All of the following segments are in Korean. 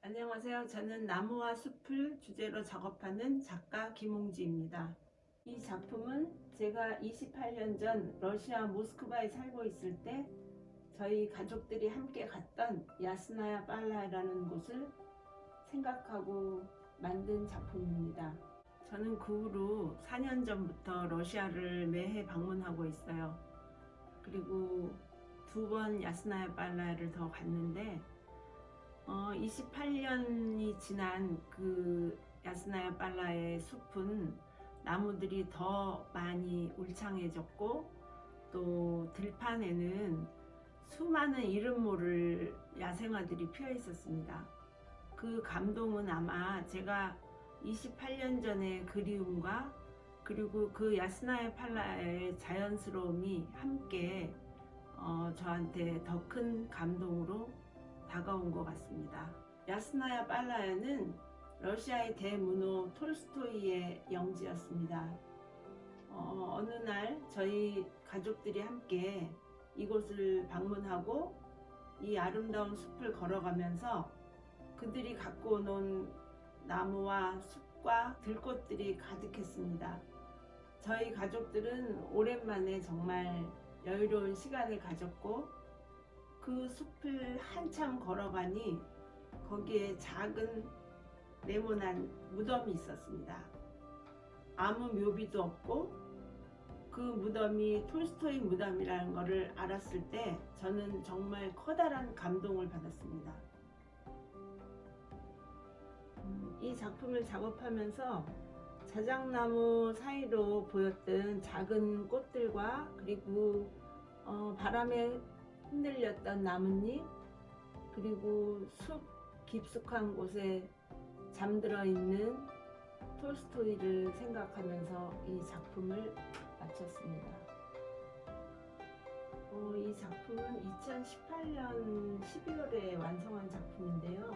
안녕하세요. 저는 나무와 숲을 주제로 작업하는 작가 김홍지입니다. 이 작품은 제가 28년 전 러시아 모스크바에 살고 있을 때 저희 가족들이 함께 갔던 야스나야 빨라라는 곳을 생각하고 만든 작품입니다. 저는 그 후로 4년 전부터 러시아를 매해 방문하고 있어요. 그리고 두 번 야스나야 빨라를 더 갔는데 어, 28년이 지난 그 야스나야 빨라의 숲은 나무들이 더 많이 울창해졌고 또 들판에는 수많은 이름 모를 야생화들이 피어 있었습니다. 그 감동은 아마 제가 28년 전의 그리움과 그리고 그 야스나야 팔라의 자연스러움이 함께 어, 저한테 더 큰 감동으로 다가온 것 같습니다. 야스나야 빨라야는 러시아의 대문호 톨스토이의 영지였습니다. 어, 어느 날 저희 가족들이 함께 이곳을 방문하고 이 아름다운 숲을 걸어가면서 그들이 갖고 온 나무와 숲과 들꽃들이 가득했습니다. 저희 가족들은 오랜만에 정말 여유로운 시간을 가졌고 그 숲을 한참 걸어가니 거기에 작은 네모난 무덤이 있었습니다. 아무 묘비도 없고 그 무덤이 톨스토이 무덤이라는 것을 알았을 때 저는 정말 커다란 감동을 받았습니다. 음, 이 작품을 작업하면서 자작나무 사이로 보였던 작은 꽃들과 그리고 어, 바람에 흔들렸던 나뭇잎 그리고 숲 깊숙한 곳에 잠들어 있는 톨스토이를 생각하면서 이 작품을 마쳤습니다. 어, 이 작품은 2018년 12월에 완성한 작품인데요.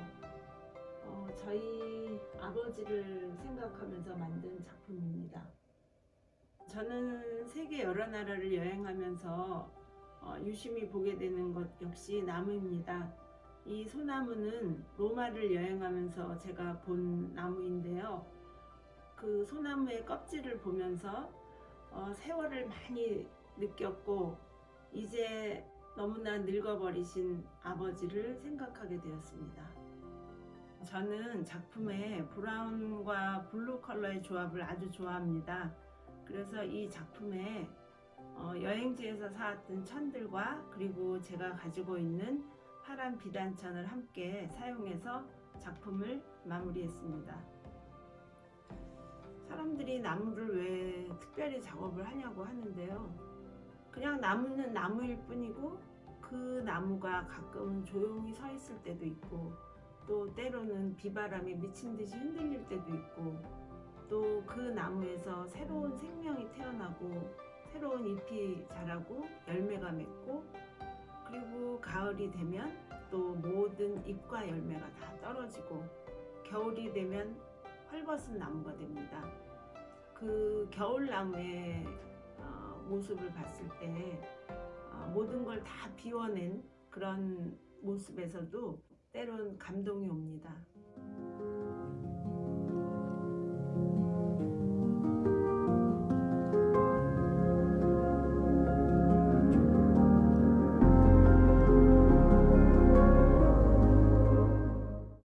어, 저희 아버지를 생각하면서 만든 작품입니다. 저는 세계 여러 나라를 여행하면서 어, 유심히 보게 되는 것 역시 나무입니다. 이 소나무는 로마를 여행하면서 제가 본 나무인데요. 그 소나무의 껍질을 보면서 어, 세월을 많이 느꼈고 이제 너무나 늙어버리신 아버지를 생각하게 되었습니다. 저는 작품의 brown과 blue 컬러의 조합을 아주 좋아합니다. 그래서 이 작품에 어, 여행지에서 사왔던 천들과 그리고 제가 가지고 있는 파란 비단천을 함께 사용해서 작품을 마무리했습니다. 사람들이 나무를 왜 특별히 작업을 하냐고 하는데요. 그냥 나무는 나무일 뿐이고 그 나무가 가끔은 조용히 서 있을 때도 있고 또 때로는 비바람에 미친 듯이 흔들릴 때도 있고 또 그 나무에서 새로운 생명이 태어나고 새로운 잎이 자라고 열매가 맺고 그리고 가을이 되면 또 모든 잎과 열매가 다 떨어지고 겨울이 되면 헐벗은 나무가 됩니다. 그 겨울나무의 어, 모습을 봤을 때 어, 모든 걸 다 비워낸 그런 모습에서도 때론 감동이 옵니다.